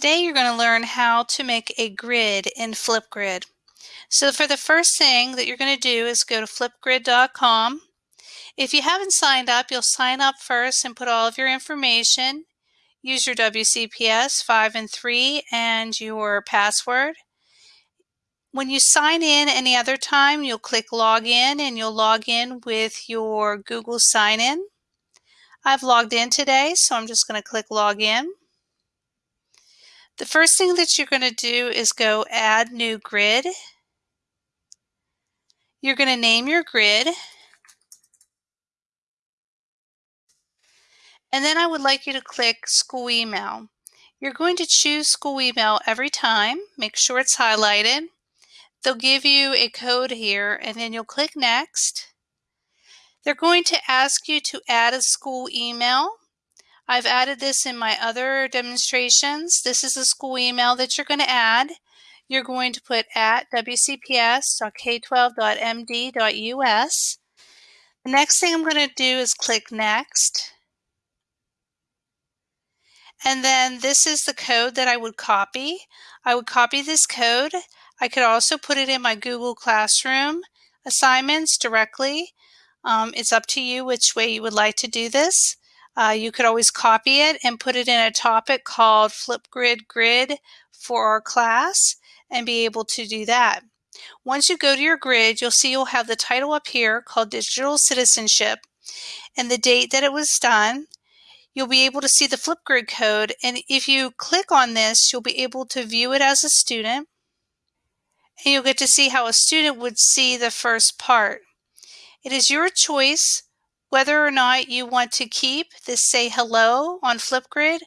Today you're going to learn how to make a grid in Flipgrid. So for the first thing that you're going to do is go to flipgrid.com. If you haven't signed up, you'll sign up first and put all of your information. Use your WCPS 5 and 3 and your password. When you sign in any other time, you'll click login and you'll log in with your Google sign in. I've logged in today, so I'm just going to click login. The first thing that you're going to do is go add new grid. You're going to name your grid. And then I would like you to click school email. You're going to choose school email every time. Make sure it's highlighted. They'll give you a code here and then you'll click next. They're going to ask you to add a school email. I've added this in my other demonstrations. This is the school email that you're going to add. You're going to put at wcps.k12.md.us. The next thing I'm going to do is click Next. And then this is the code that I would copy. I would copy this code. I could also put it in my Google Classroom assignments directly. Um, it's up to you which way you would like to do this. Uh, you could always copy it and put it in a topic called Flipgrid Grid for our class and be able to do that. Once you go to your grid, you'll see you'll have the title up here called Digital Citizenship and the date that it was done. You'll be able to see the Flipgrid code and if you click on this, you'll be able to view it as a student and you'll get to see how a student would see the first part. It is your choice whether or not you want to keep this say hello on Flipgrid.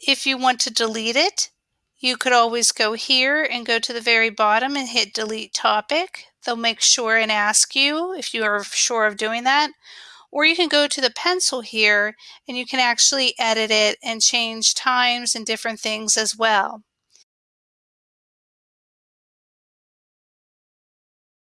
If you want to delete it, you could always go here and go to the very bottom and hit delete topic. They'll make sure and ask you if you are sure of doing that. Or you can go to the pencil here and you can actually edit it and change times and different things as well.